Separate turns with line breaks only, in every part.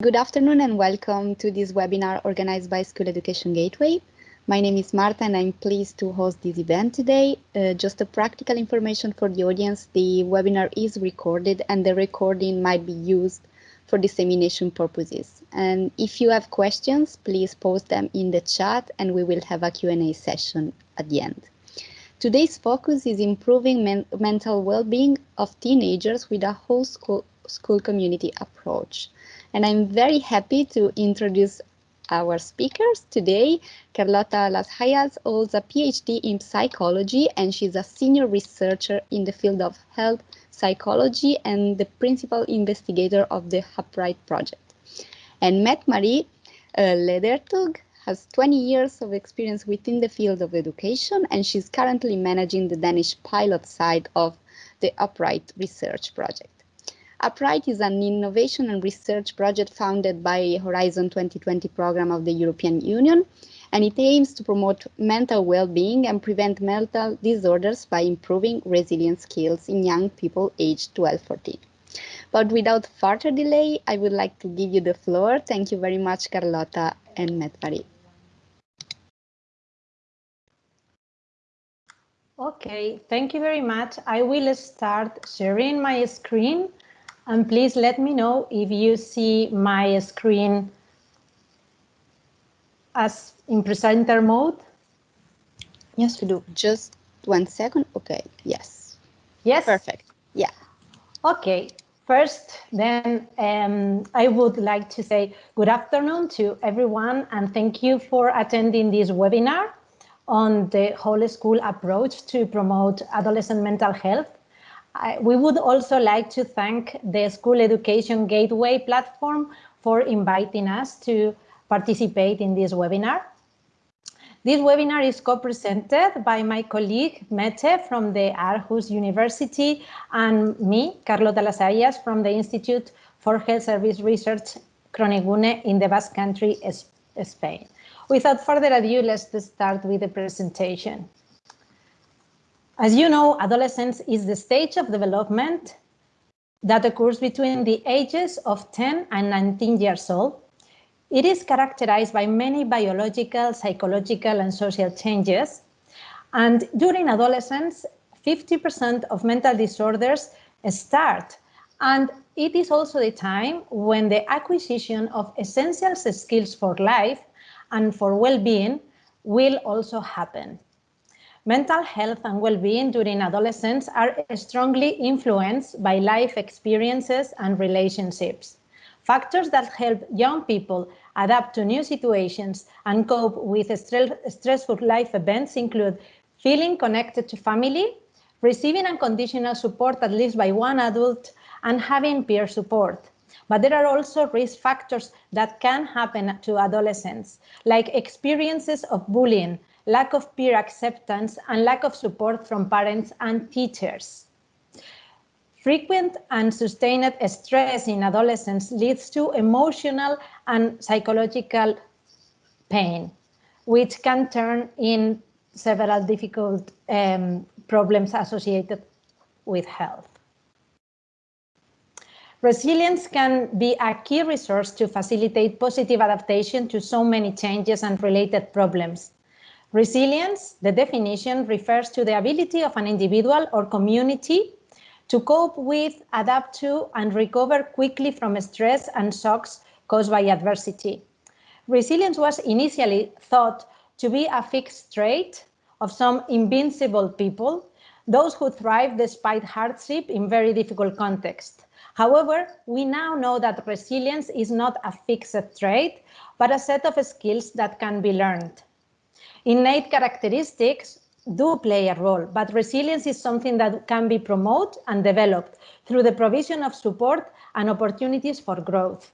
Good afternoon and welcome to this webinar organized by School Education Gateway. My name is Marta and I'm pleased to host this event today. Uh, just a practical information for the audience, the webinar is recorded and the recording might be used for dissemination purposes. And if you have questions, please post them in the chat and we will have a Q&A session at the end. Today's focus is improving men mental well-being of teenagers with a whole school, school community approach. And I'm very happy to introduce our speakers today. Carlota Las Hayas holds a PhD in psychology and she's a senior researcher in the field of health psychology and the principal investigator of the Upright project. And Mette Marie uh, Ledertoug has 20 years of experience within the field of education and she's currently managing the Danish pilot side of the Upright research project. Upright is an innovation and research project founded by Horizon 2020 program of the European Union, and it aims to promote mental well-being and prevent mental disorders by improving resilience skills in young people aged 12-14. But without further delay, I would like to give you the floor. Thank you very much, Carlota and Mette-Marie.
Okay, thank you very much. I will start sharing my screen and please let me know if you see my screen as in presenter mode.
Yes, we do. Just one second. Okay, yes.
Yes?
Perfect. Yeah.
Okay, first then um, I would like to say good afternoon to everyone and thank you for attending this webinar on the whole school approach to promote adolescent mental health I, we would also like to thank the School Education Gateway platform for inviting us to participate in this webinar. This webinar is co-presented by my colleague Mette from the Aarhus University and me, Carlota Las Hayas, from the Institute for Health Service Research Kronikgune in the Basque Country, Spain. Without further ado, let's start with the presentation. As you know, adolescence is the stage of development that occurs between the ages of 10 and 19 years old. It is characterized by many biological, psychological, and social changes. And during adolescence, 50% of mental disorders start. And it is also the time when the acquisition of essential skills for life and for well-being will also happen. Mental health and well-being during adolescence are strongly influenced by life experiences and relationships. Factors that help young people adapt to new situations and cope with stressful life events include feeling connected to family, receiving unconditional support at least by one adult, and having peer support. But there are also risk factors that can happen to adolescents, like experiences of bullying, lack of peer acceptance, and lack of support from parents and teachers. Frequent and sustained stress in adolescence leads to emotional and psychological pain, which can turn in several difficult um, problems associated with health. Resilience can be a key resource to facilitate positive adaptation to so many changes and related problems. Resilience, the definition refers to the ability of an individual or community to cope with, adapt to, and recover quickly from stress and shocks caused by adversity. Resilience was initially thought to be a fixed trait of some invincible people, those who thrive despite hardship in very difficult contexts. However, we now know that resilience is not a fixed trait, but a set of skills that can be learned. Innate characteristics do play a role, but resilience is something that can be promoted and developed through the provision of support and opportunities for growth.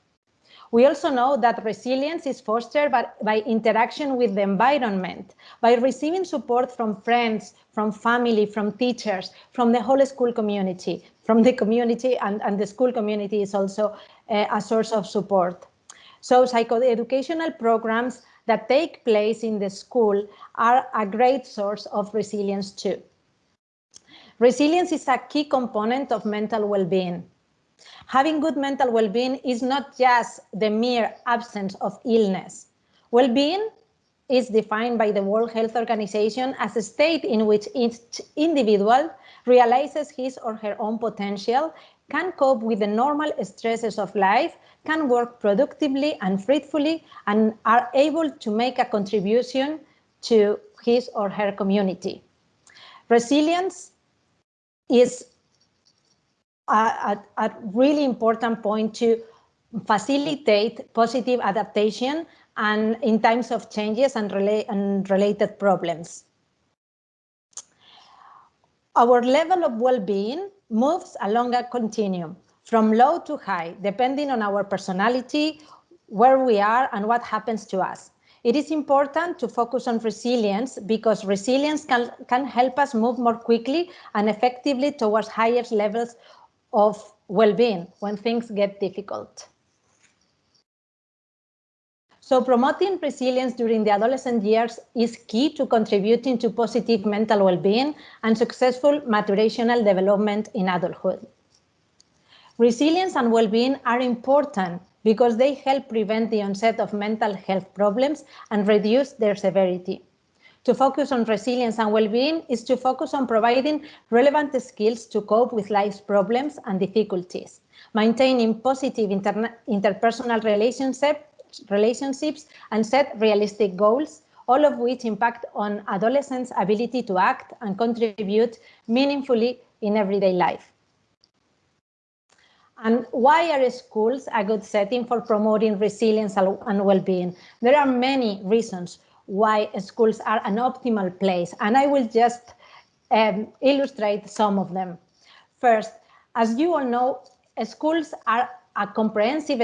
We also know that resilience is fostered by, by, interaction with the environment, by receiving support from friends, from family, from teachers, from the whole school community, from the community and, and the school community is also uh, a source of support. So psychoeducational programs that take place in the school are a great source of resilience too. Resilience is a key component of mental well-being. Having good mental well-being is not just the mere absence of illness. Well-being is defined by the World Health Organization as a state in which each individual realizes his or her own potential, can cope with the normal stresses of life, can work productively and fruitfully, and are able to make a contribution to his or her community. Resilience is a, a, a really important point to facilitate positive adaptation and in times of changes and, rela and related problems. Our level of well-being moves along a continuum from low to high, depending on our personality, where we are and what happens to us. It is important to focus on resilience because resilience can, can help us move more quickly and effectively towards higher levels of well-being when things get difficult. So promoting resilience during the adolescent years is key to contributing to positive mental well-being and successful maturational development in adulthood. Resilience and well-being are important because they help prevent the onset of mental health problems and reduce their severity. To focus on resilience and well-being is to focus on providing relevant skills to cope with life's problems and difficulties, maintaining positive interpersonal relationships relationships and set realistic goals, all of which impact on adolescents' ability to act and contribute meaningfully in everyday life. And why are schools a good setting for promoting resilience and well-being? There are many reasons why schools are an optimal place, and I will just um, illustrate some of them. First, as you all know, schools are a comprehensive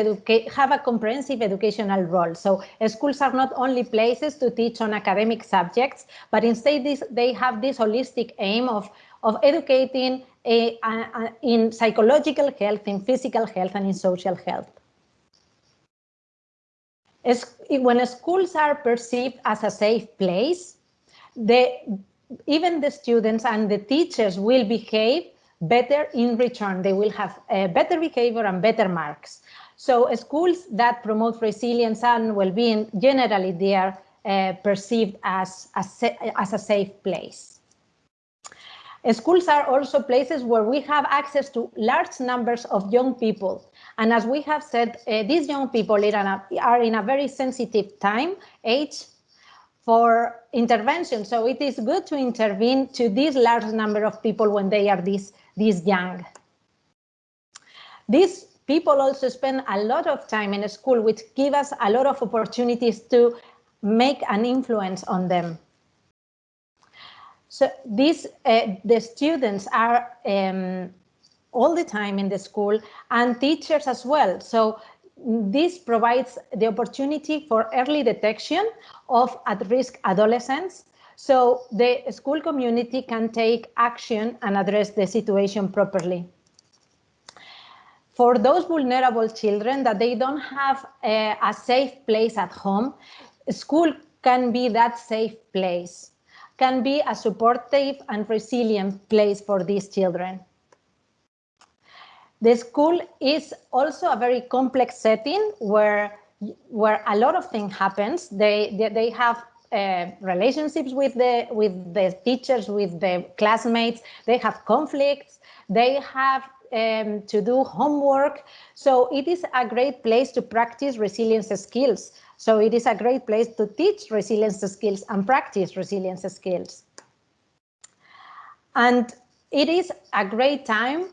have a comprehensive educational role. So schools are not only places to teach on academic subjects, but instead this, they have this holistic aim of, of educating a, a, a, in psychological health, in physical health, and in social health. As, when schools are perceived as a safe place, the, even the students and the teachers will behave better in return. They will have uh, better behavior and better marks. So schools that promote resilience and well-being, generally they are uh, perceived as a, as a safe place. Schools are also places where we have access to large numbers of young people. And as we have said, uh, these young people in, a, are in a very sensitive time, age, for intervention. So it is good to intervene to this large number of people when they are this these young. These people also spend a lot of time in school, which give us a lot of opportunities to make an influence on them. So these, uh, the students are um, all the time in the school and teachers as well. So this provides the opportunity for early detection of at-risk adolescents so the school community can take action and address the situation properly. For those vulnerable children that they don't have a, a safe place at home, school can be that safe place, can be a supportive and resilient place for these children. The school is also a very complex setting where where a lot of things happens. They, they, they have uh, relationships with the with the teachers, with the classmates. They have conflicts. They have um, to do homework. So it is a great place to practice resilience skills. So it is a great place to teach resilience skills and practice resilience skills. And it is a great time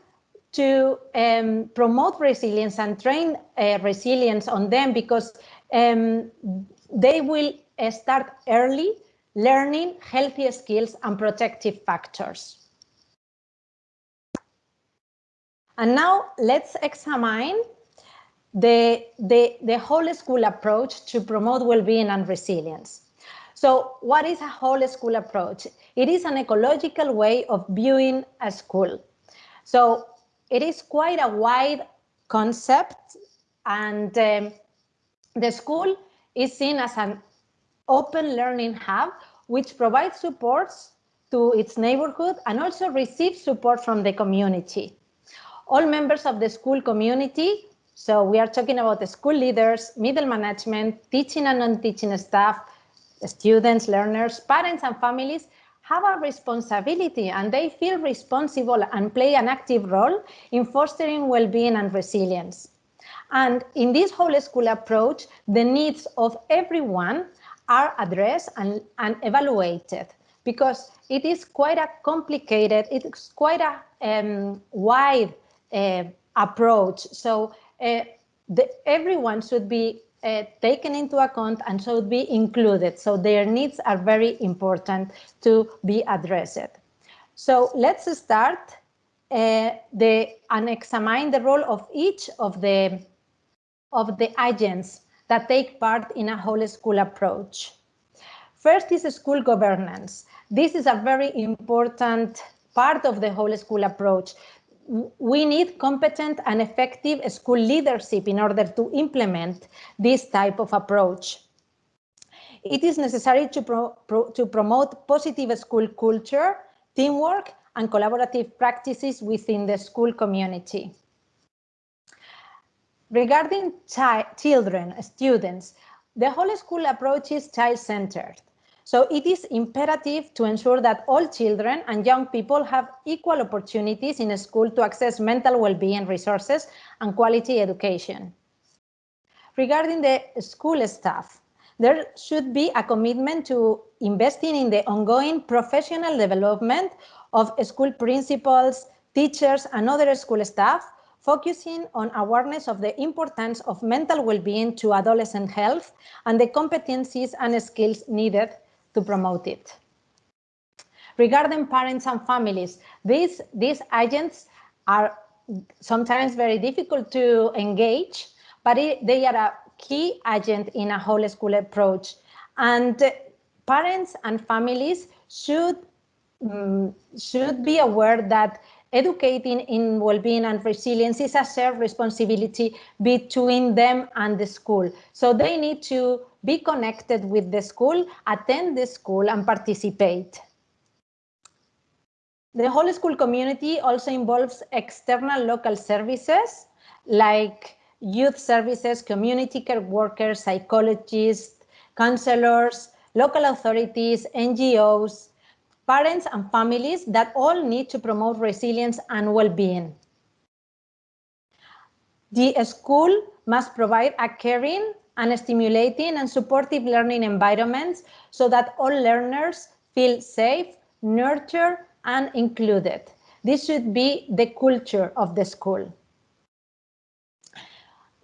to um, promote resilience and train uh, resilience on them because um, they will start early learning healthy skills and protective factors. And now let's examine the, the, the whole school approach to promote well-being and resilience. So what is a whole school approach? It is an ecological way of viewing a school. So it is quite a wide concept and um, the school is seen as an open learning hub, which provides supports to its neighborhood and also receives support from the community. All members of the school community, so we are talking about the school leaders, middle management, teaching and non-teaching staff, students, learners, parents and families have a responsibility and they feel responsible and play an active role in fostering well-being and resilience. And in this whole school approach, the needs of everyone are addressed and, and evaluated because it is quite a complicated, it's quite a um, wide uh, approach. So uh, the, everyone should be uh, taken into account and should be included. So their needs are very important to be addressed. So let's start uh, the and examine the role of each of the of the agents that take part in a whole school approach. First is school governance. This is a very important part of the whole school approach. We need competent and effective school leadership in order to implement this type of approach. It is necessary to, pro, pro, to promote positive school culture, teamwork, and collaborative practices within the school community. Regarding chi children, students, the whole school approach is child-centered. So it is imperative to ensure that all children and young people have equal opportunities in school to access mental well-being resources and quality education. Regarding the school staff, there should be a commitment to investing in the ongoing professional development of school principals, teachers, and other school staff focusing on awareness of the importance of mental well-being to adolescent health and the competencies and skills needed to promote it. Regarding parents and families, these, these agents are sometimes very difficult to engage, but it, they are a key agent in a whole school approach. And parents and families should, um, should be aware that educating in well-being and resilience is a shared responsibility between them and the school. So they need to be connected with the school, attend the school and participate. The whole school community also involves external local services like youth services, community care workers, psychologists, counselors, local authorities, NGOs, parents and families that all need to promote resilience and well-being. The school must provide a caring and stimulating and supportive learning environments so that all learners feel safe, nurtured, and included. This should be the culture of the school.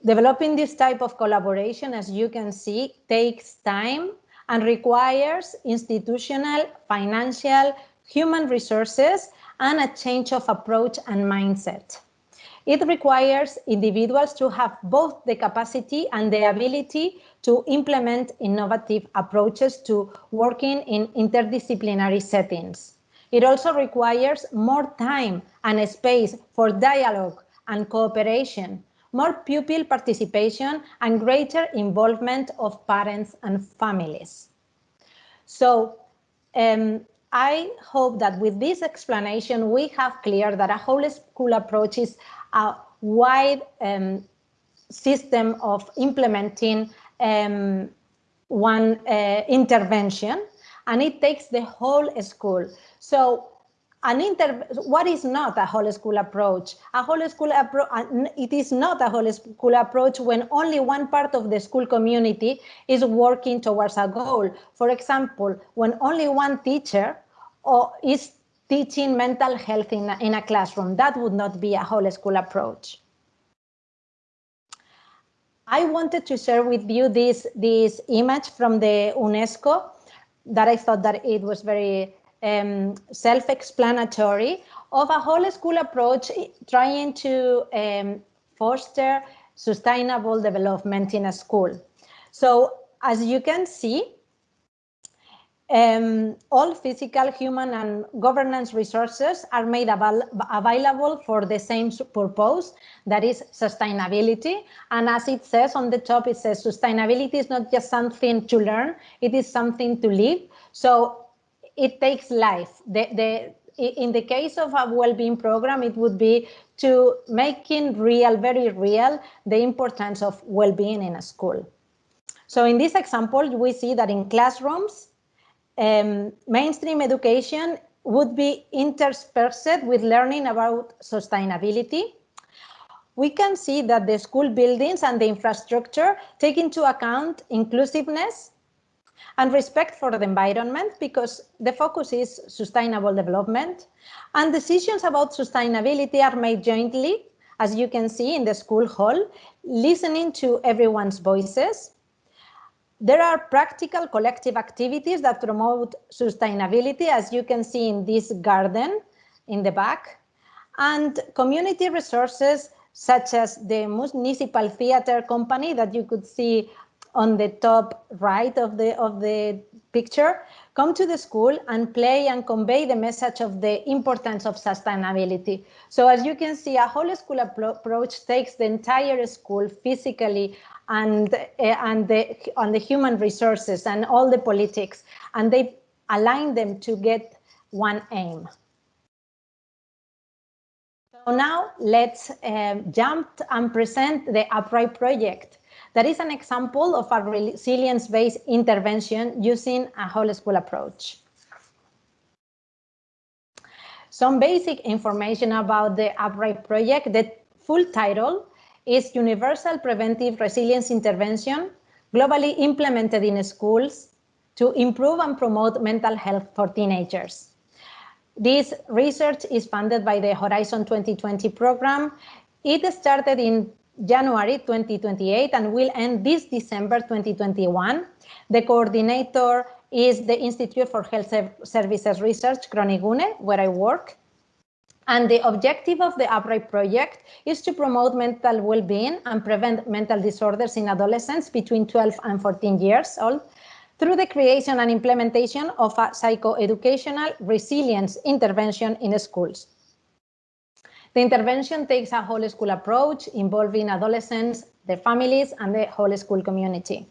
Developing this type of collaboration, as you can see, takes time and requires institutional, financial, human resources, and a change of approach and mindset. It requires individuals to have both the capacity and the ability to implement innovative approaches to working in interdisciplinary settings. It also requires more time and space for dialogue and cooperation more pupil participation and greater involvement of parents and families. So um, I hope that with this explanation, we have clear that a whole school approach is a wide um, system of implementing um, one uh, intervention and it takes the whole school. So an inter what is not a whole school approach? A whole school approach it is not a whole school approach when only one part of the school community is working towards a goal. For example when only one teacher or is teaching mental health in a, in a classroom that would not be a whole school approach. I wanted to share with you this, this image from the UNESCO that I thought that it was very um, self-explanatory of a whole school approach trying to um, foster sustainable development in a school. So as you can see, um, all physical, human and governance resources are made avail available for the same purpose, that is sustainability. And as it says on the top, it says sustainability is not just something to learn, it is something to live. So it takes life. The, the, in the case of a well-being program, it would be to making real, very real, the importance of well-being in a school. So in this example, we see that in classrooms, um, mainstream education would be interspersed with learning about sustainability. We can see that the school buildings and the infrastructure take into account inclusiveness and respect for the environment because the focus is sustainable development and decisions about sustainability are made jointly, as you can see in the school hall, listening to everyone's voices. There are practical collective activities that promote sustainability, as you can see in this garden in the back, and community resources such as the municipal theater company that you could see on the top right of the of the picture come to the school and play and convey the message of the importance of sustainability. So as you can see, a whole school approach takes the entire school physically and uh, and the on the human resources and all the politics, and they align them to get one aim. So now let's um, jump and present the Upright project. That is an example of a resilience-based intervention using a whole school approach. Some basic information about the Upright project. The full title is Universal Preventive Resilience Intervention, globally implemented in schools to improve and promote mental health for teenagers. This research is funded by the Horizon 2020 program. It started in January 2028 and will end this December 2021. The coordinator is the Institute for Health Services Research, Kronikgune, where I work. And the objective of the Upright project is to promote mental well-being and prevent mental disorders in adolescents between 12 and 14 years old through the creation and implementation of a psychoeducational resilience intervention in schools. The intervention takes a whole school approach involving adolescents, their families, and the whole school community.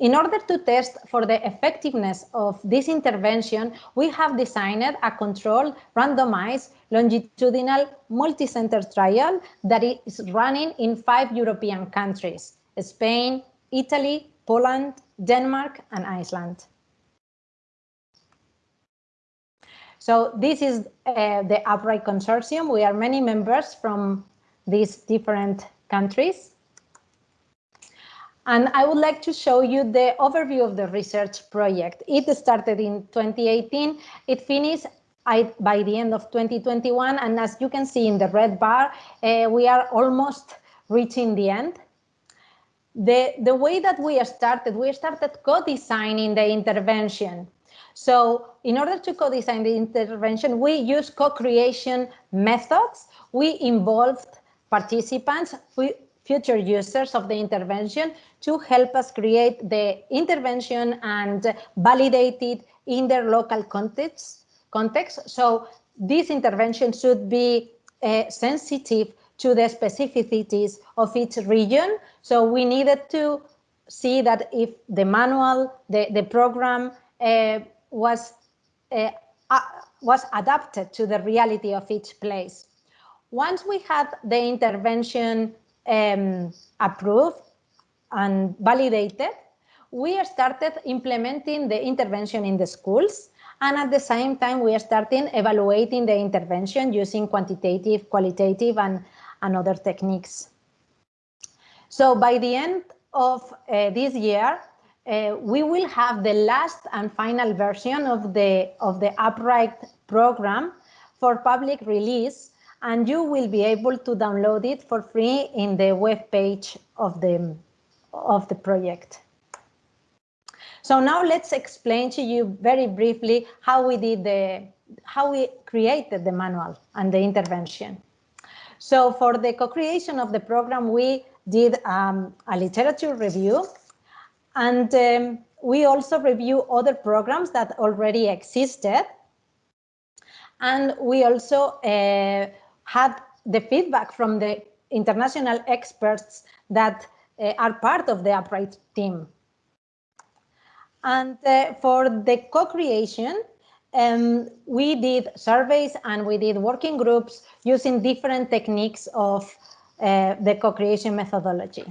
In order to test for the effectiveness of this intervention, we have designed a controlled, randomized, longitudinal, multi-center trial that is running in five European countries, Spain, Italy, Poland, Denmark, and Iceland. So this is uh, the Upright Consortium. We are many members from these different countries. And I would like to show you the overview of the research project. It started in 2018. It finished by the end of 2021. And as you can see in the red bar, uh, we are almost reaching the end. The, the way that we started, we started co-designing the intervention. So in order to co-design the intervention, we use co-creation methods. We involved participants, future users of the intervention to help us create the intervention and validate it in their local context. context. So this intervention should be uh, sensitive to the specificities of each region. So we needed to see that if the manual, the, the program uh, was, uh, uh, was adapted to the reality of each place. Once we had the intervention um, approved and validated, we started implementing the intervention in the schools. And at the same time, we are starting evaluating the intervention using quantitative, qualitative, and, and other techniques. So by the end of uh, this year, uh, we will have the last and final version of the of the upright program for public release and you will be able to download it for free in the web page of the of the project. So now let's explain to you very briefly how we did the how we created the manual and the intervention. So for the co-creation of the program we did um, a literature review and um, we also review other programs that already existed. And we also uh, had the feedback from the international experts that uh, are part of the Upright team. And uh, for the co-creation, um, we did surveys and we did working groups using different techniques of uh, the co-creation methodology.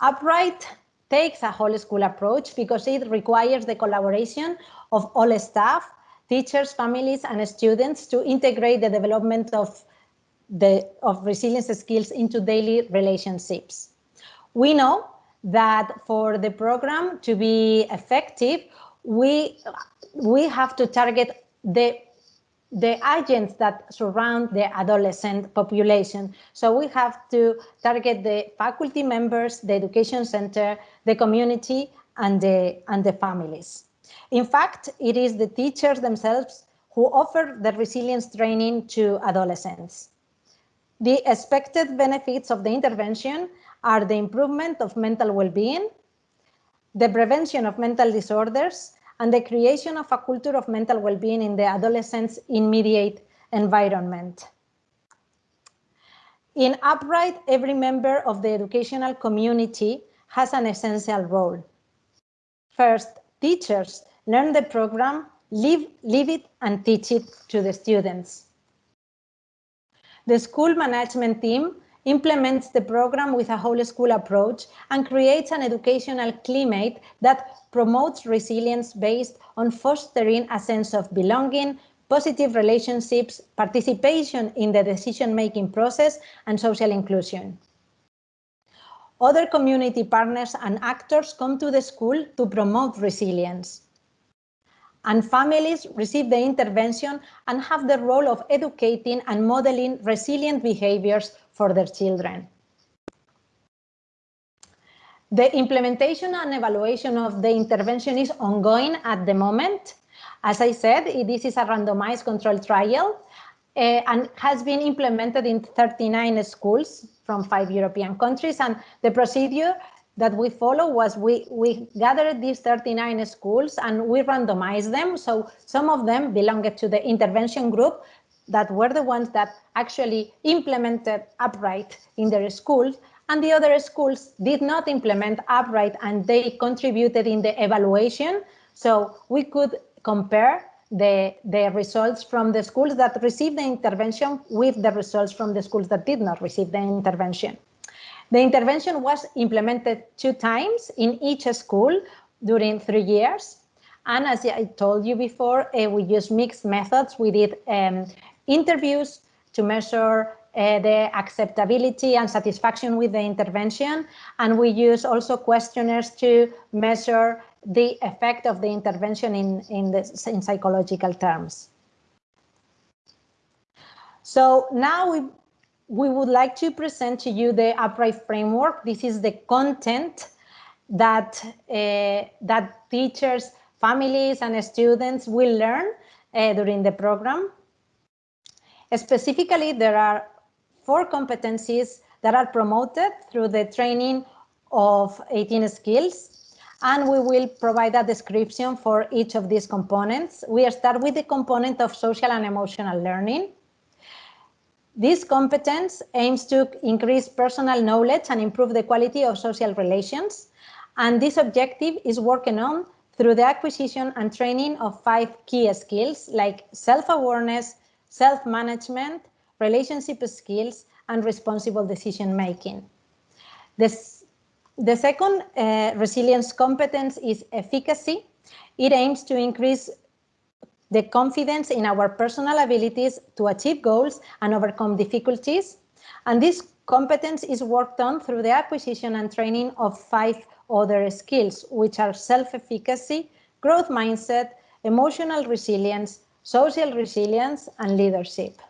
Upright takes a whole school approach because it requires the collaboration of all staff, teachers, families, and students to integrate the development of the of resilience skills into daily relationships. We know that for the program to be effective, we we have to target the the agents that surround the adolescent population. So we have to target the faculty members, the education center, the community, and the, and the families. In fact, it is the teachers themselves who offer the resilience training to adolescents. The expected benefits of the intervention are the improvement of mental well-being, the prevention of mental disorders, and the creation of a culture of mental well-being in the adolescent's immediate environment. In Upright, every member of the educational community has an essential role. First, teachers learn the program, live, live it, and teach it to the students. The school management team implements the program with a whole school approach and creates an educational climate that promotes resilience based on fostering a sense of belonging, positive relationships, participation in the decision-making process, and social inclusion. Other community partners and actors come to the school to promote resilience. And families receive the intervention and have the role of educating and modeling resilient behaviors for their children. The implementation and evaluation of the intervention is ongoing at the moment. As I said, this is a randomized control trial uh, and has been implemented in 39 schools from five European countries. And the procedure that we follow was we, we gathered these 39 schools and we randomized them. So some of them belonged to the intervention group that were the ones that actually implemented upright in their schools and the other schools did not implement upright and they contributed in the evaluation. So we could compare the, the results from the schools that received the intervention with the results from the schools that did not receive the intervention. The intervention was implemented two times in each school during three years. And as I told you before, uh, we used mixed methods. We did um, interviews to measure uh, the acceptability and satisfaction with the intervention. And we use also questionnaires to measure the effect of the intervention in, in, the, in psychological terms. So now we, we would like to present to you the upright framework. This is the content that, uh, that teachers, families, and students will learn uh, during the program. Specifically, there are four competencies that are promoted through the training of 18 skills. And we will provide a description for each of these components. We start with the component of social and emotional learning. This competence aims to increase personal knowledge and improve the quality of social relations. And this objective is working on through the acquisition and training of five key skills like self-awareness, self-management, relationship skills, and responsible decision making. This, the second uh, resilience competence is efficacy. It aims to increase the confidence in our personal abilities to achieve goals and overcome difficulties. And this competence is worked on through the acquisition and training of five other skills, which are self-efficacy, growth mindset, emotional resilience, social resilience, and leadership.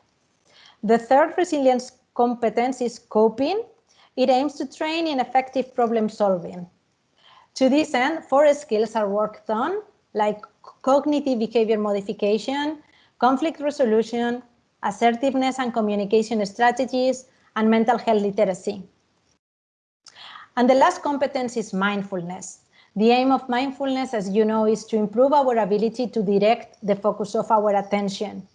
The third resilience competence is coping. It aims to train in effective problem solving. To this end, four skills are worked on, like cognitive behavior modification, conflict resolution, assertiveness and communication strategies, and mental health literacy. And the last competence is mindfulness. The aim of mindfulness, as you know, is to improve our ability to direct the focus of our attention.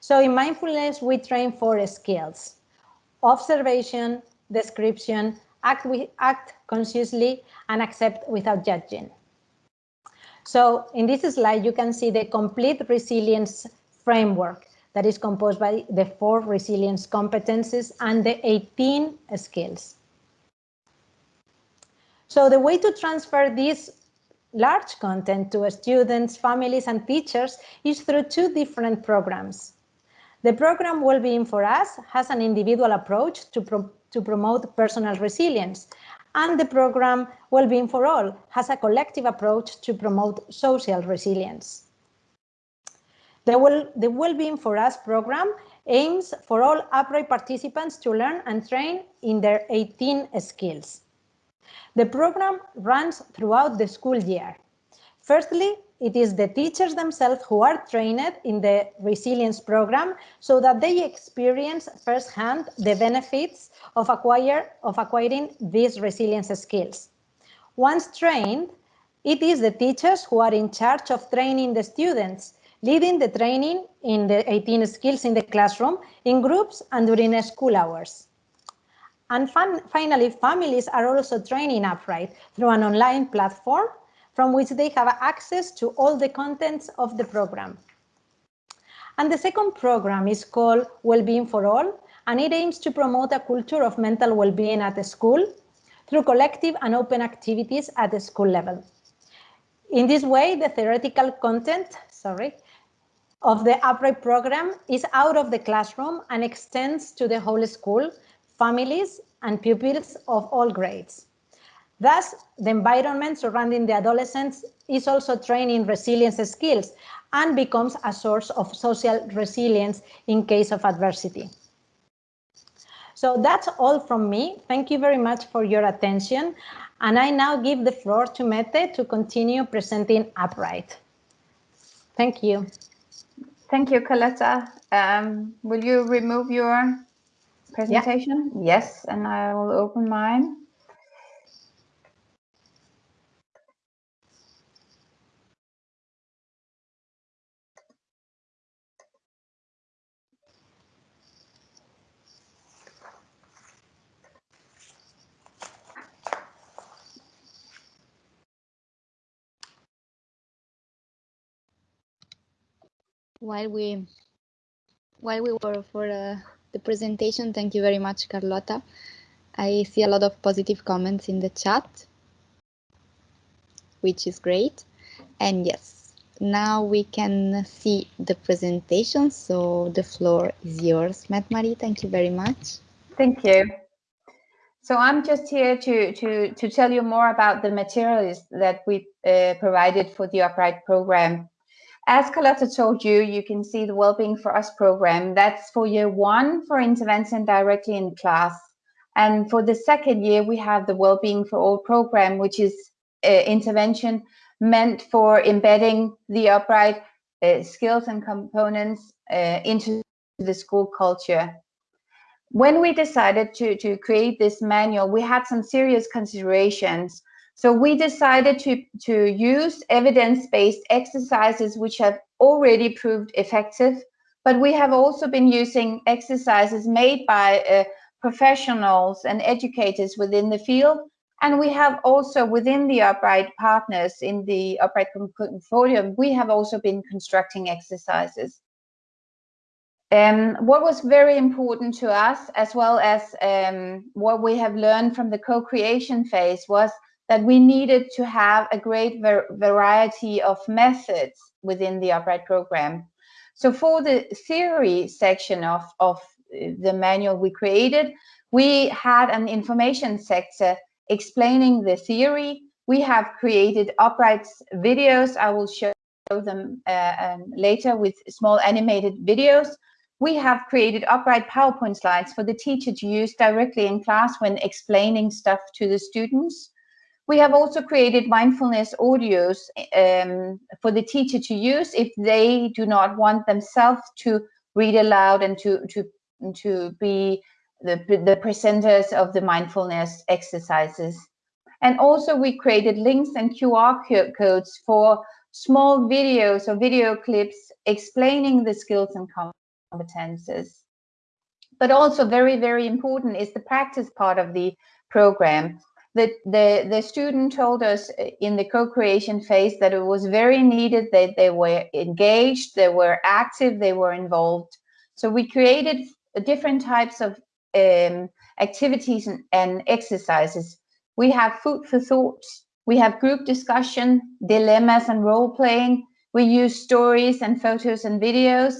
So in mindfulness, we train four skills, observation, description, act, act consciously, and accept without judging. So in this slide, you can see the complete resilience framework that is composed by the four resilience competencies and the 18 skills. So the way to transfer this large content to students, families, and teachers is through two different programs. The program Wellbeing for Us has an individual approach to, pro to promote personal resilience, and the program Wellbeing for All has a collective approach to promote social resilience. The, well, the Wellbeing for Us program aims for all upright participants to learn and train in their 18 skills. The program runs throughout the school year. Firstly, it is the teachers themselves who are trained in the resilience program so that they experience firsthand the benefits of, acquire, of acquiring these resilience skills. Once trained, it is the teachers who are in charge of training the students, leading the training in the 18 skills in the classroom in groups and during school hours. And finally, families are also training upright through an online platform from which they have access to all the contents of the program. And the second program is called Wellbeing for All, and it aims to promote a culture of mental well-being at the school through collective and open activities at the school level. In this way, the theoretical content, sorry, of the upright program is out of the classroom and extends to the whole school families, and pupils of all grades. Thus, the environment surrounding the adolescents is also training resilience skills and becomes a source of social resilience in case of adversity. So that's all from me. Thank you very much for your attention. And I now give the floor to Mette to continue presenting Upright. Thank you.
Thank you, Carlota. Um, will you remove your presentation? Yeah. Yes, and I will open mine.
While we while we were for uh, the presentation. Thank you very much, Carlota. I see a lot of positive comments in the chat, which is great. And yes, now we can see the presentation. So the floor is yours, Mette Marie. Thank you very much.
Thank you. So I'm just here to, to, to tell you more about the materials that we uh, provided for the Upright program as Carlota told you, you can see the Wellbeing for Us program. That's for year one for intervention directly in class. And for the second year, we have the Wellbeing for All program, which is uh, intervention meant for embedding the upright uh, skills and components uh, into the school culture. When we decided to, to create this manual, we had some serious considerations so we decided to, to use evidence-based exercises which have already proved effective, but we have also been using exercises made by uh, professionals and educators within the field. And we have also within the Upright partners in the Upright Consortium, we have also been constructing exercises. Um, what was very important to us, as well as um, what we have learned from the co-creation phase, was that we needed to have a great variety of methods within the upright program. So for the theory section of, of the manual we created, we had an information sector explaining the theory. We have created upright videos. I will show them uh, um, later with small animated videos. We have created upright PowerPoint slides for the teacher to use directly in class when explaining stuff to the students. We have also created mindfulness audios um, for the teacher to use if they do not want themselves to read aloud and to, to, to be the, the presenters of the mindfulness exercises. And also we created links and QR codes for small videos or video clips explaining the skills and competences. But also very, very important is the practice part of the program. The, the, the student told us in the co-creation phase that it was very needed that they were engaged, they were active, they were involved. So we created different types of um, activities and, and exercises. We have food for thought, we have group discussion, dilemmas and role playing. We use stories and photos and videos.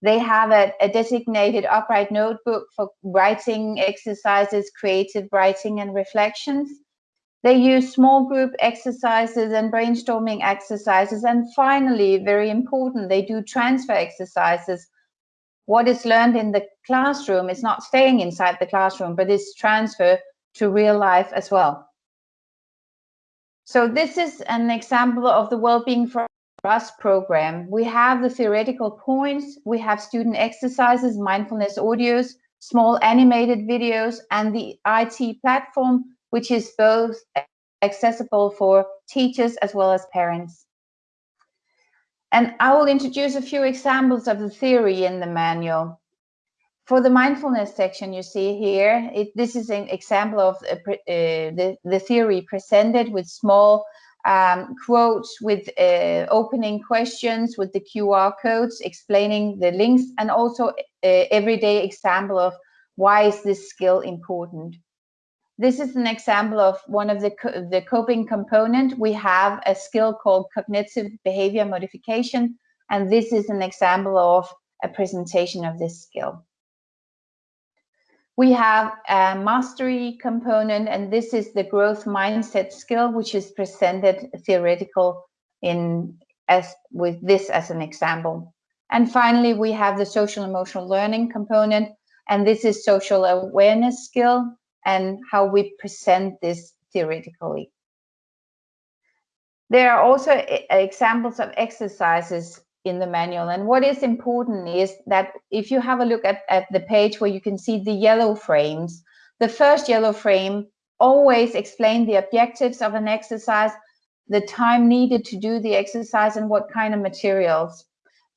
They have a, a, designated upright notebook for writing exercises, creative writing and reflections. They use small group exercises and brainstorming exercises. And finally, very important, they do transfer exercises. What is learned in the classroom is not staying inside the classroom, but is transfer to real life as well. So this is an example of the Wellbeing for Us program. We have the theoretical points, we have student exercises, mindfulness audios, small animated videos, and the IT platform, which is both accessible for teachers as well as parents. And I will introduce a few examples of the theory in the manual. For the mindfulness section you see here, it, this is an example of uh, the, the theory presented with small um, quotes with uh, opening questions with the QR codes explaining the links and also uh, everyday example of why is this skill important. This is an example of one of the, co the coping component. We have a skill called cognitive behavior modification, and this is an example of a presentation of this skill. We have a mastery component, and this is the growth mindset skill, which is presented theoretical in as with this as an example. And finally, we have the social emotional learning component, and this is social awareness skill and how we present this theoretically. There are also examples of exercises in the manual. And what is important is that if you have a look at, at the page where you can see the yellow frames, the first yellow frame always explain the objectives of an exercise, the time needed to do the exercise and what kind of materials.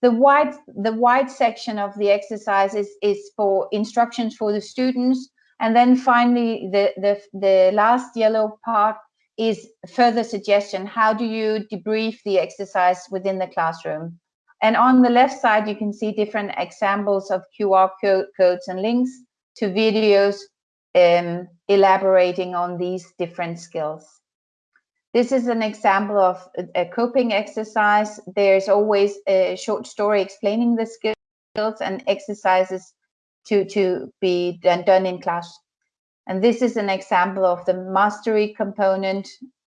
The white, the white section of the exercise is, is for instructions for the students. And then finally, the, the, the last yellow part is further suggestion. How do you debrief the exercise within the classroom? And on the left side, you can see different examples of QR code, codes and links to videos um, elaborating on these different skills. This is an example of a, coping exercise. There's always a short story explaining the skills and exercises to, to be done, done in class. And this is an example of the mastery component.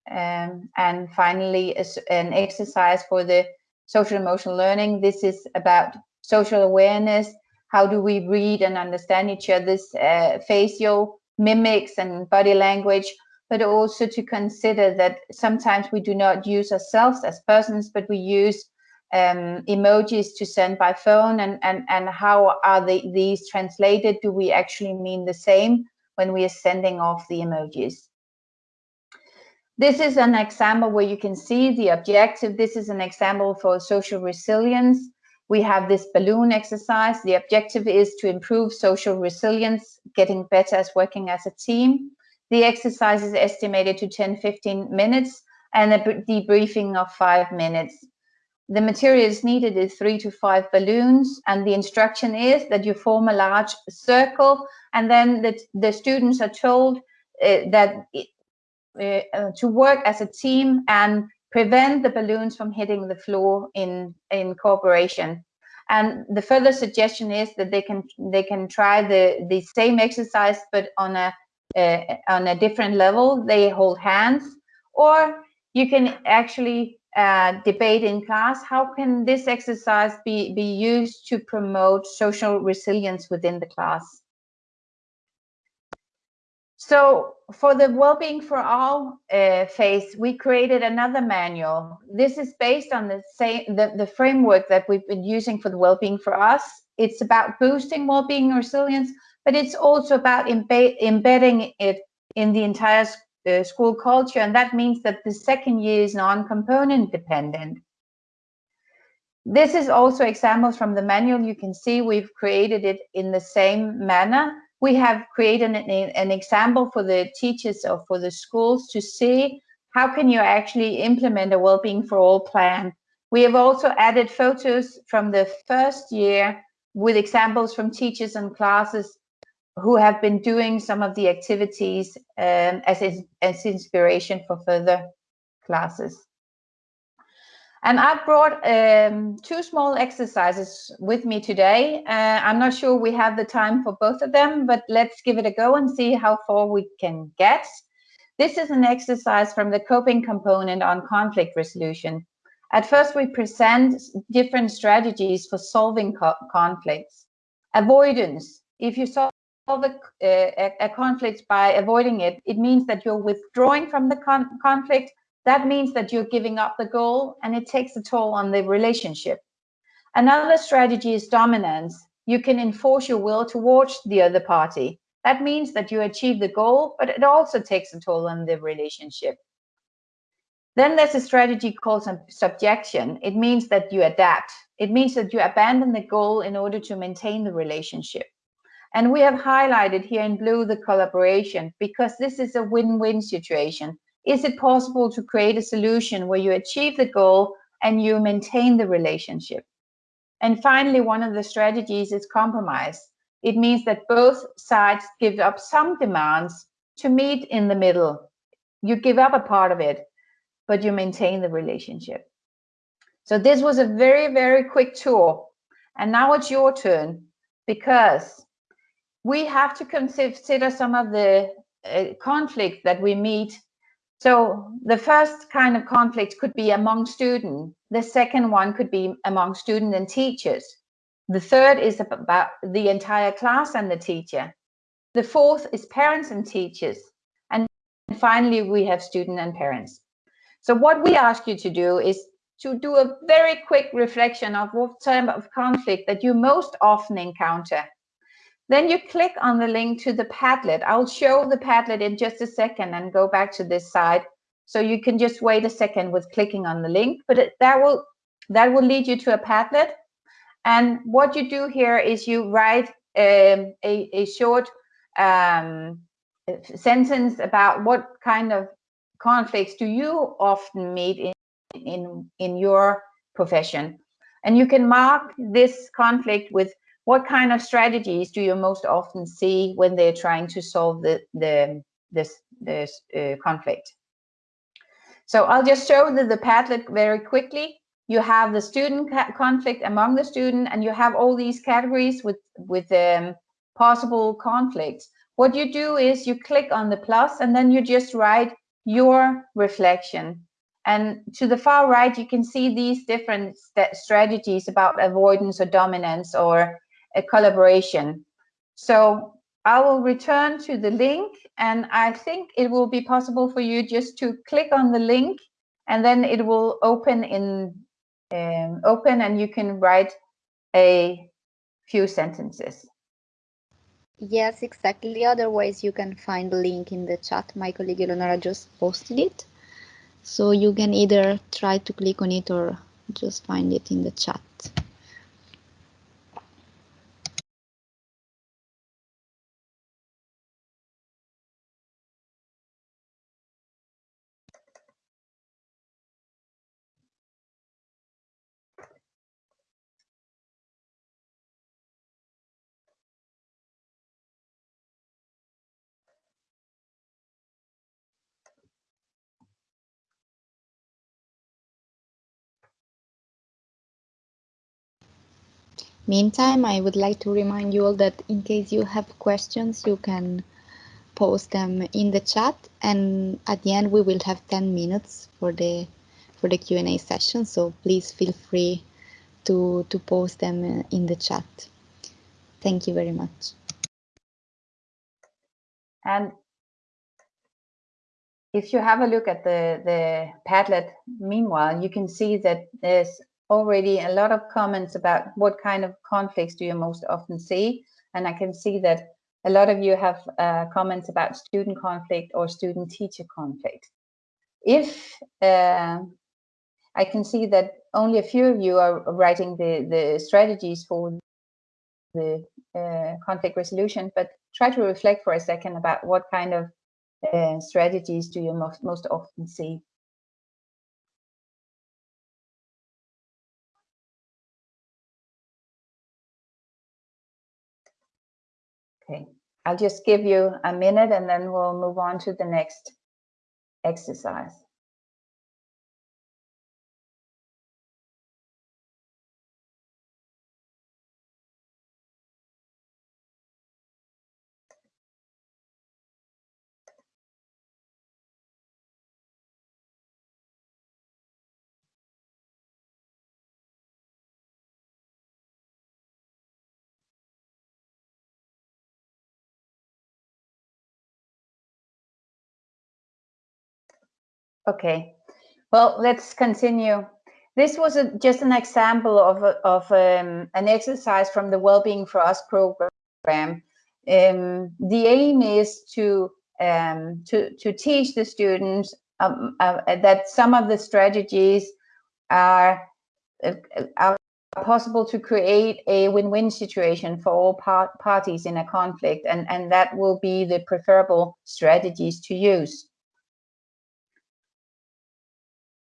Um, and finally, an exercise for the social emotional learning. This is about social awareness. How do we read and understand each other's uh, facial mimics and body language, but also to consider that sometimes we do not use ourselves as persons, but we use um, emojis to send by phone and, and, and how are these translated? Do we actually mean the same when we are sending off the emojis? This is an example where you can see the objective. This is an example for social resilience. We have this balloon exercise. The objective is to improve social resilience, getting better as working as a team. The exercise is estimated to 10, 15 minutes and a debriefing of five minutes. The materials needed is three to five balloons and the instruction is that you form a large circle and then the, the students are told uh, that uh, uh, to work as a team and prevent the balloons from hitting the floor in in cooperation. And the further suggestion is that they can they can try the the same exercise but on a uh, on a different level. They hold hands. Or you can actually uh, debate in class how can this exercise be be used to promote social resilience within the class so for the well-being for all uh, phase, we created another manual. This is based on the same the, the framework that we've been using for the well-being for us. It's about boosting well-being and resilience, but it's also about embed embedding it in the entire uh, school culture. And that means that the second year is non-component dependent. This is also examples from the manual. You can see we've created it in the same manner we have created an, an example for the teachers or for the schools to see how can you actually implement a well-being for all plan. We have also added photos from the first year with examples from teachers and classes who have been doing some of the activities um, as, as inspiration for further classes. And I've brought um, two small exercises with me today. Uh, I'm not sure we have the time for both of them, but let's give it a go and see how far we can get. This is an exercise from the coping component on conflict resolution. At first, we present different strategies for solving co conflicts. Avoidance. If you solve a, a, a, conflict by avoiding it, it means that you're withdrawing from the con conflict that means that you're giving up the goal and it takes a toll on the relationship. Another strategy is dominance. You can enforce your will towards the other party. That means that you achieve the goal, but it also takes a toll on the relationship. Then there's a strategy called subjection. It means that you adapt. It means that you abandon the goal in order to maintain the relationship. And we have highlighted here in blue the collaboration because this is a win-win situation. Is it possible to create a solution where you achieve the goal and you maintain the relationship? And finally, one of the strategies is compromise. It means that both sides give up some demands to meet in the middle. You give up a part of it, but you maintain the relationship. So this was a very, very quick tour. And now it's your turn because we have to consider some of the uh, conflict that we meet so the first kind of conflict could be among students. The second one could be among students and teachers. The third is about the entire class and the teacher. The fourth is parents and teachers. And finally, we have student and parents. So what we ask you to do is to do a very quick reflection of what type of conflict that you most often encounter then you click on the link to the Padlet. I'll show the Padlet in just a second and go back to this side. So you can just wait a second with clicking on the link, but it, that will that will lead you to a Padlet. And what you do here is you write um, a, a short um, sentence about what kind of conflicts do you often meet in, in, in your profession. And you can mark this conflict with what kind of strategies do you most often see when they're trying to solve the, the this this uh, conflict? So I'll just show the, the Padlet very quickly. You have the student conflict among the student, and you have all these categories with with um, possible conflicts. What you do is you click on the plus, and then you just write your reflection. And to the far right, you can see these different st strategies about avoidance or dominance or a collaboration. So I will return to the link and I think it will be possible for you just to click on the link and then it will open in um, open and you can write a few sentences.
Yes, exactly. Otherwise, you can find the link in the chat. My colleague Eleonora just posted it. So you can either try to click on it or just find it in the chat. Meantime, I would like to remind you all that in case you have questions, you can post them in the chat. And at the end we will have 10 minutes for the for the Q&A session. So please feel free to to post them uh, in the chat. Thank you very much.
And if you have a look at the the padlet meanwhile you can see that there's already a lot of comments about what kind of conflicts do you most often see. And I can see that a lot of you have uh, comments about student conflict or student teacher conflict. If uh, I can see that only a few of you are writing the, the strategies for the uh, conflict resolution, but try to reflect for a second about what kind of uh, strategies do you most, most often see. Okay, I'll just give you a minute and then we'll move on to the next exercise. Okay, well, let's continue. This was a, just an example of, of um, an exercise from the Wellbeing for Us program. Um, the aim is to, um, to, to teach the students um, uh, that some of the strategies are, uh, are possible to create a win-win situation for all par parties in a conflict, and, and that will be the preferable strategies to use.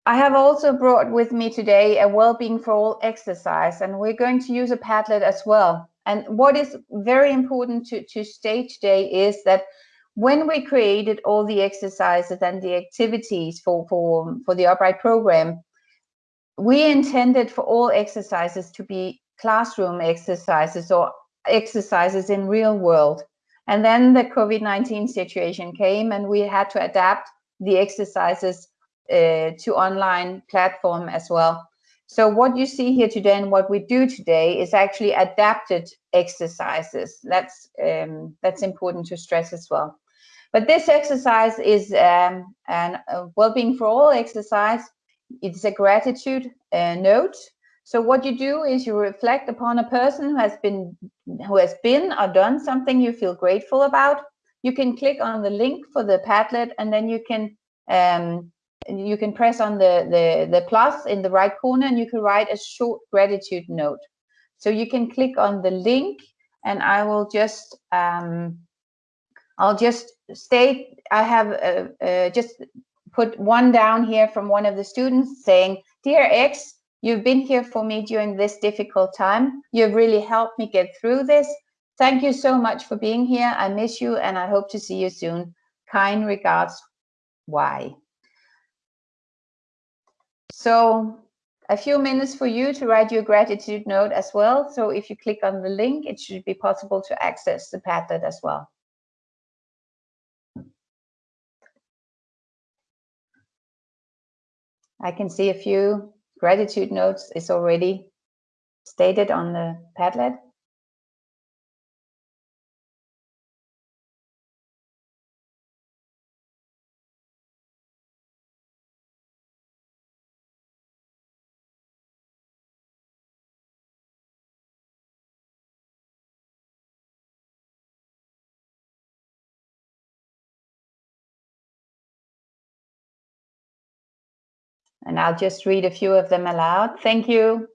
I have also brought with me today a well-being for all exercise, and we're going to use a Padlet as well. And what is very important to, to state today is that when we created all the exercises and the activities for, for, for the Upright program, we intended for all exercises to be classroom exercises or exercises in real world. And then the COVID-19 situation came and we had to adapt the exercises uh, to online platform as well. So what you see here today and what we do today is actually adapted exercises. That's um, that's important to stress as well. But this exercise is um, an well-being for all exercise. It's a gratitude uh, note. So what you do is you reflect upon a person who has been who has been or done something you feel grateful about. You can click on the link for the Padlet and then you can um, you can press on the, the, the plus in the right corner and you can write a short gratitude note. So you can click on the link and I will just, um, I'll just state, I have uh, uh, just put one down here from one of the students saying, Dear X, you've been here for me during this difficult time. You've really helped me get through this. Thank you so much for being here. I miss you and I hope to see you soon. Kind regards, Y. So a few minutes for you to write your gratitude note as well. So if you click on the link, it should be possible to access the Padlet as well. I can see a few gratitude notes is already stated on the Padlet. And I'll just read a few of them aloud. Thank you.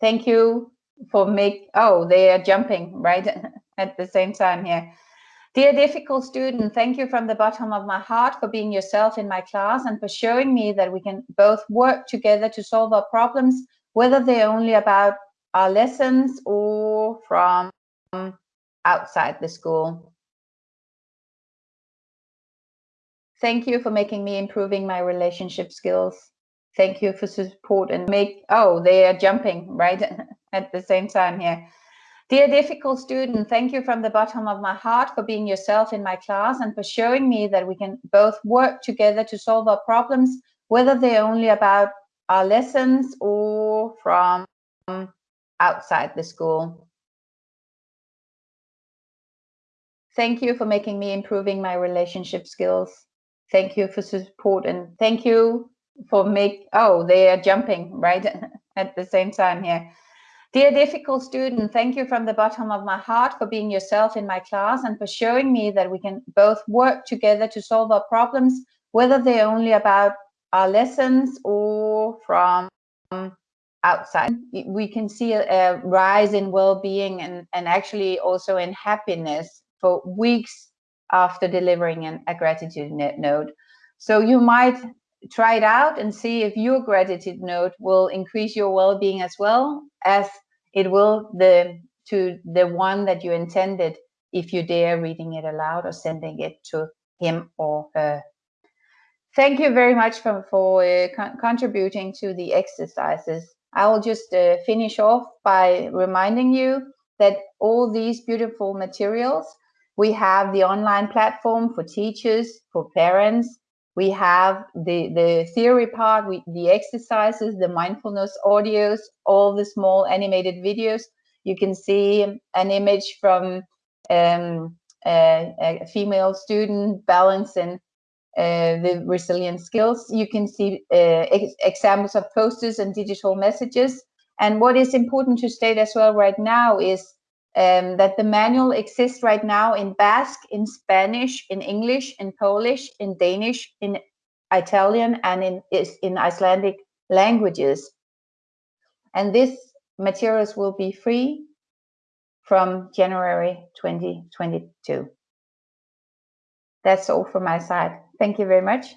Thank you for make, oh, they are jumping right at the same time here. Dear difficult student, thank you from the bottom of my heart for being yourself in my class and for showing me that we can both work together to solve our problems, whether they're only about our lessons or from outside the school. Thank you for making me improving my relationship skills thank you for support and make oh they are jumping right at the same time here. Dear difficult student thank you from the bottom of my heart for being yourself in my class and for showing me that we can both work together to solve our problems whether they're only about our lessons or from outside the school. Thank you for making me improving my relationship skills. Thank you for support and thank you for make oh they are jumping right at the same time here dear difficult student thank you from the bottom of my heart for being yourself in my class and for showing me that we can both work together to solve our problems whether they're only about our lessons or from outside. We can see a, a rise in well-being and, and actually also in happiness for weeks after delivering an, a gratitude note. So you might try it out and see if your gratitude note will increase your well-being as well as it will the to the one that you intended if you dare reading it aloud or sending it to him or her. Thank you very much for, for uh, con contributing to the exercises. I will just uh, finish off by reminding you that all these beautiful materials, we have the online platform for teachers, for parents, we have the, the theory part, we, the exercises, the mindfulness audios, all the small animated videos. You can see an image from um, a, a, female student balancing uh, the resilient skills. You can see uh, ex examples of posters and digital messages. And what is important to state as well right now is um, that the manual exists right now in Basque, in Spanish, in English, in Polish, in Danish, in Italian, and in, in Icelandic languages. And this materials will be free from January 2022. That's all from my side. Thank you very much.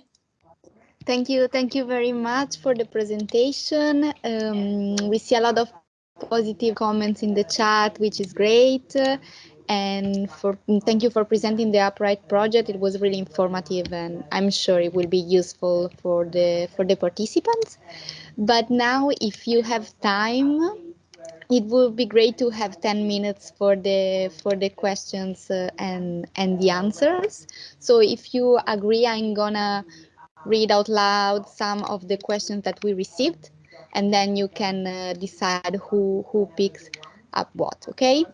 Thank you. Thank you very much for the presentation. Um, we see a lot of positive comments in the chat, which is great. And for thank you for presenting the Upright project. It was really informative, and I'm sure it will be useful for the for the participants. But now, if you have time, it would be great to have 10 minutes for the for the questions uh, and and the answers. So if you agree, I'm gonna read out loud some of the questions that we received and then you can uh, decide who who picks up what okay?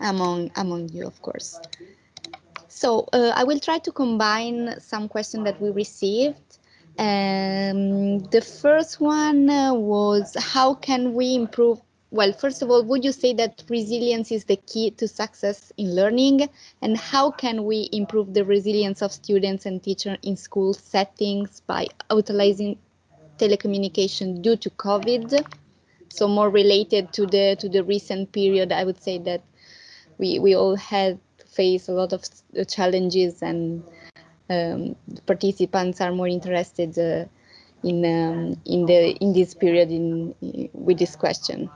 Among among you of course. So uh, i will try to combine some questions that we received. Um, the first one uh, was how can we improve well, first of all, would you say that resilience is the key to success in learning? And how can we improve the resilience of students and teachers in school settings by utilizing telecommunication due to COVID. So more related to the to the recent period, I would say that we we all had faced a lot of challenges and um, participants are more interested uh, in um, in the in this period in with this question.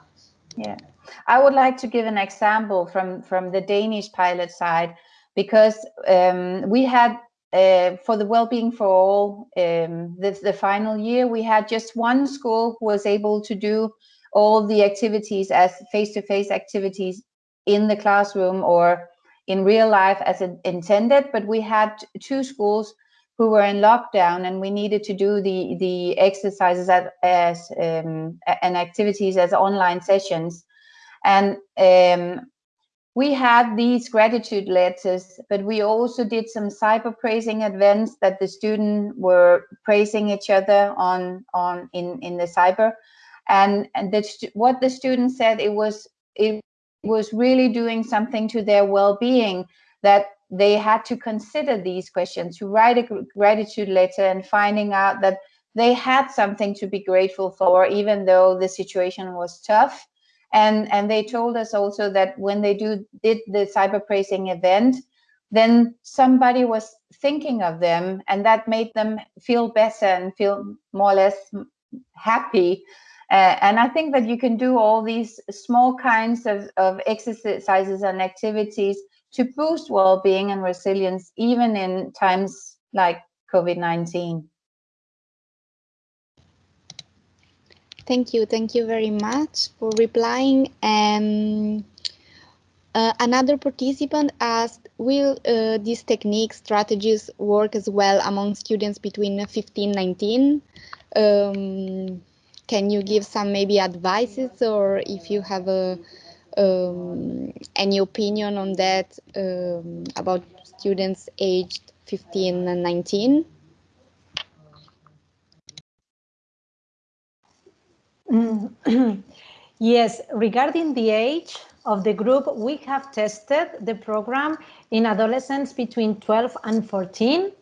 Yeah, I would like to give an example from from the Danish pilot side because um, we had uh, for the well-being for all um, the, the final year we had just one school who was able to do all the activities as face-to-face -face activities in the classroom or in real life as intended but we had two schools who were in lockdown and we needed to do the the exercises as, as um, and activities as online sessions. And um, we had these gratitude letters, but we also did some cyber praising events that the students were praising each other on on in in the cyber, and and the, what the students said it was it was really doing something to their well-being that they had to consider these questions to write a gratitude letter and finding out that they had something to be grateful for even though the situation was tough and and they told us also that when they do did the cyber praising event then somebody was thinking of them and that made them feel better and feel more or less happy. Uh, and i think that you can do all these small kinds of, of exercises and activities to boost well-being and resilience even in times like covid-19
Thank you. Thank you very much for replying. Um, uh, another participant asked, will uh, these techniques, strategies work as well among students between 15 and 19? Um, can you give some maybe advices or if you have a, um, any opinion on that um, about students aged 15 and 19?
yes, regarding the age of the group, we have tested the program in adolescents between 12 and 14.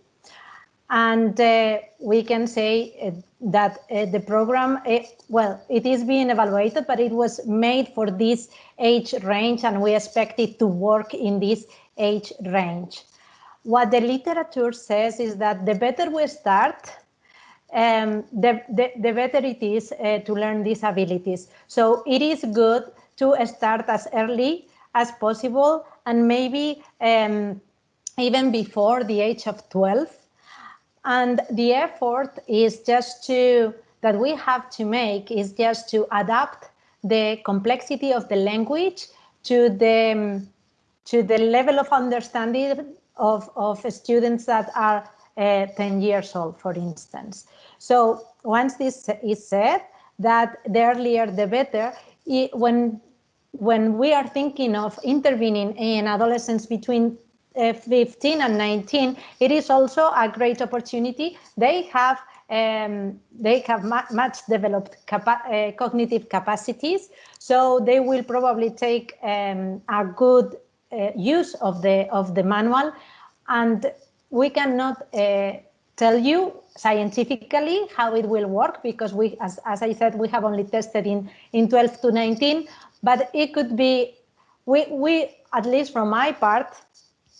And uh, we can say uh, that uh, the program, uh, well, it is being evaluated, but it was made for this age range and we expect it to work in this age range. What the literature says is that the better we start, um, the, the, the, better it is uh, to learn these abilities. So it is good to start as early as possible and maybe um, even before the age of 12 and the effort is just to, that we have to make is just to adapt the complexity of the language to the, to the level of understanding of, of students that are uh, 10 years old, for instance. So once this is said, that the earlier the better, it, when, when we are thinking of intervening in adolescents between uh, 15 and 19, it is also a great opportunity. They have um, they have much developed capa uh, cognitive capacities, so they will probably take um, a good uh, use of the of the manual, and we cannot uh, tell you scientifically how it will work because we, as, as I said, we have only tested in in 12 to 19, but it could be we we at least from my part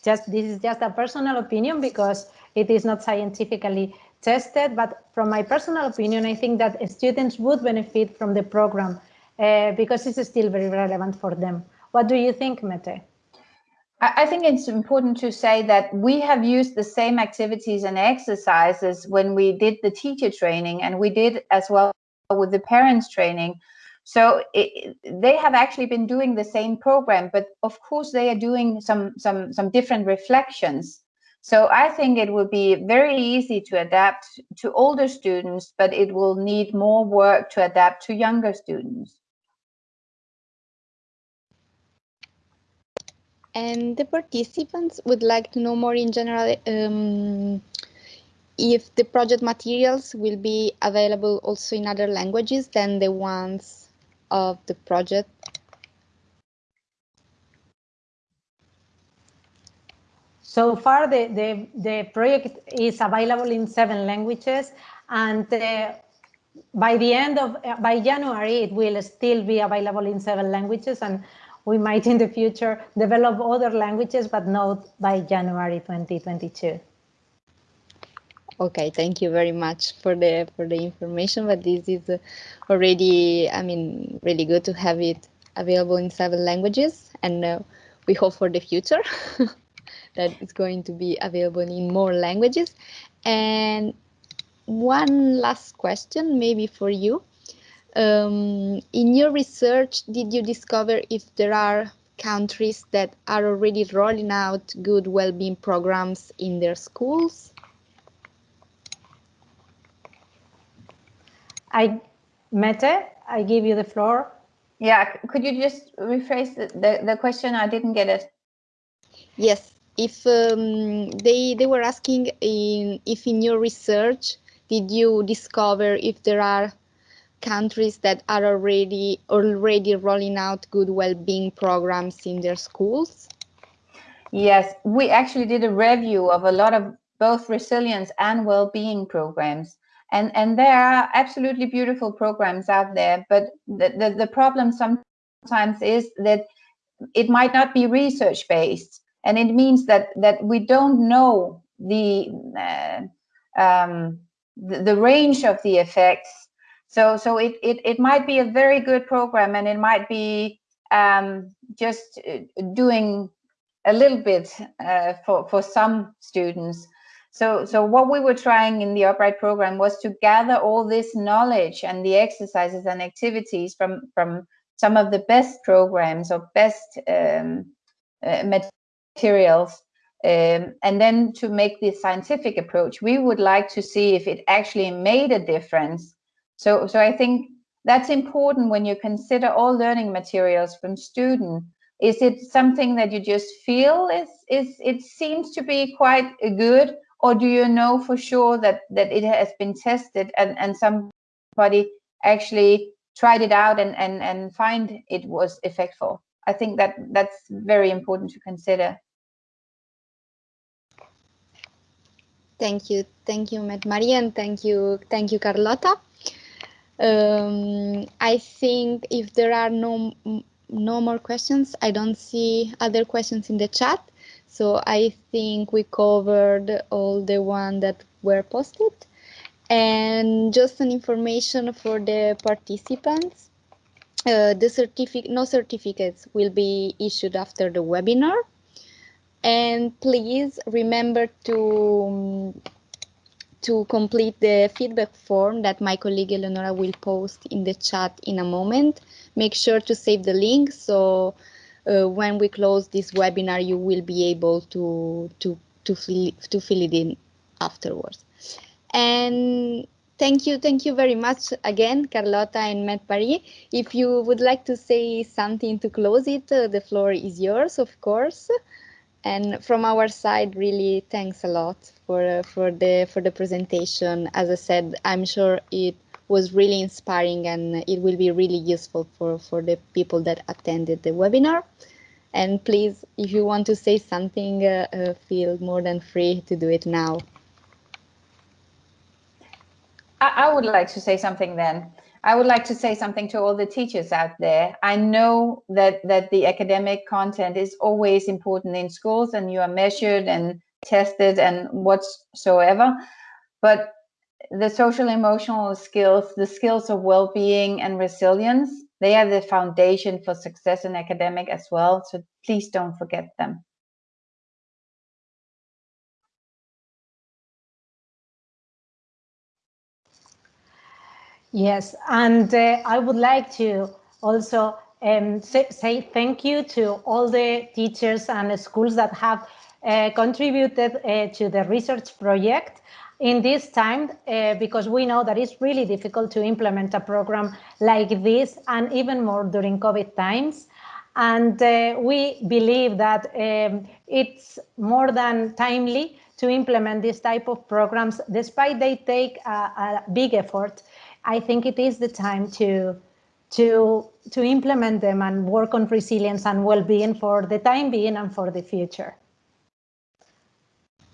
just this is just a personal opinion because it is not scientifically tested. But from my personal opinion, I think that students would benefit from the program uh, because it's still very relevant for them. What do you think, Mette?
I think it's important to say that we have used the same activities and exercises when we did the teacher training and we did as well with the parents training so it, they have actually been doing the same program, but of course they are doing some some some different reflections. So I think it will be very easy to adapt to older students, but it will need more work to adapt to younger students.
And the participants would like to know more in general um, if the project materials will be available also in other languages than the ones of the project?
So far, the, the, the project is available in seven languages and uh, by the end of, uh, by January, it will still be available in seven languages and we might in the future develop other languages, but not by January 2022.
Okay, thank you very much for the for the information. But this is uh, already, I mean, really good to have it available in seven languages, and uh, we hope for the future that it's going to be available in more languages. And one last question, maybe for you. Um, in your research, did you discover if there are countries that are already rolling out good well-being programs in their schools?
I, Mette, I give you the floor.
Yeah, could you just rephrase the, the, the question? I didn't get it.
Yes, if um, they they were asking in if in your research did you discover if there are countries that are already already rolling out good well-being programs in their schools?
Yes, we actually did a review of a lot of both resilience and well-being programs and and there are absolutely beautiful programs out there but the, the, the problem sometimes is that it might not be research based and it means that that we don't know the uh, um, the, the, range of the effects so so it, it it might be a very good program and it might be um, just uh, doing a little bit uh, for for some students so, so what we were trying in the Upright program was to gather all this knowledge and the exercises and activities from from some of the best programs or best um, uh, materials, um, and then to make the scientific approach. We would like to see if it actually made a difference. So, so I think that's important when you consider all learning materials from student. Is it something that you just feel is is it seems to be quite good, or do you know for sure that that it has been tested and and somebody actually tried it out and and and find it was effectful? I think that that's very important to consider.
Thank you, thank you, Maria, and thank you, thank you, Carlota. Um, I think if there are no no more questions, I don't see other questions in the chat. So I think we covered all the ones that were posted. And just an information for the participants. Uh, the certificate, no certificates will be issued after the webinar. And please remember to, to complete the feedback form that my colleague Eleonora will post in the chat in a moment. Make sure to save the link so uh, when we close this webinar, you will be able to, to, to, fill, to fill it in afterwards. And thank you, thank you very much again, Carlota and Mette Marie. If you would like to say something to close it, uh, the floor is yours, of course. And from our side, really thanks a lot for uh, for the for the presentation. As I said, I'm sure it was really inspiring and it will be really useful for for the people that attended the webinar. And please, if you want to say something, uh, uh, feel more than free to do it now.
I, I would like to say something then. I would like to say something to all the teachers out there. I know that that the academic content is always important in schools and you are measured and tested and whatsoever. But the social emotional skills, the skills of well-being and resilience, they are the foundation for success in academic as well. So please don't forget them.
Yes, and uh, I would like to also um, say, thank you to all the teachers and schools that have uh, contributed uh, to the research project in this time uh, because we know that it's really difficult to implement a program like this and even more during COVID times. And uh, we believe that um, it's more than timely to implement this type of programs, despite they take a, a big effort I think it is the time to to to implement them and work on resilience and well-being for the time being and for the future.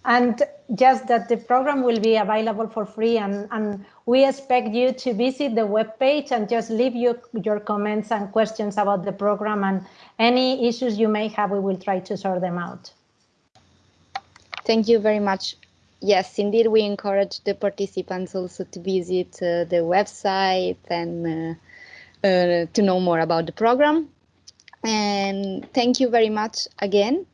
And just that the program will be available for free and, and we expect you to visit the webpage and just leave your, your comments and questions about the program and any issues you may have, we will try to sort them out.
Thank you very much yes, indeed, we encourage the participants also to visit uh, the website and uh, uh, to know more about the program. And thank you very much again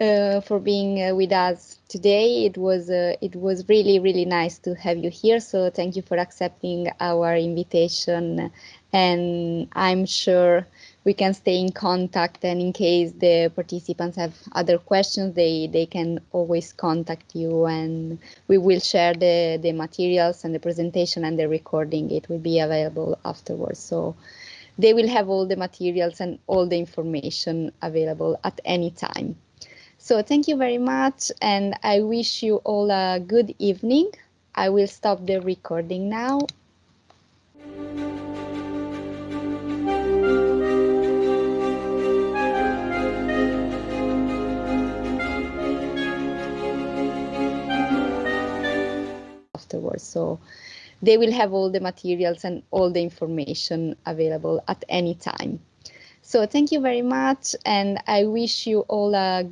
uh, for being uh, with us today. It was uh, it was really really nice to have you here. So thank you for accepting our invitation, and I'm sure we can stay in contact and in case the participants have other questions they they can always contact you and we will share the the materials and the presentation and the recording. It will be available afterwards. So they will have all the materials and all the information available at any time. So thank you very much and i wish you all a good evening. I will stop the recording now afterwards. So they will have all the materials and all the information available at any time. So thank you very much and I wish you all a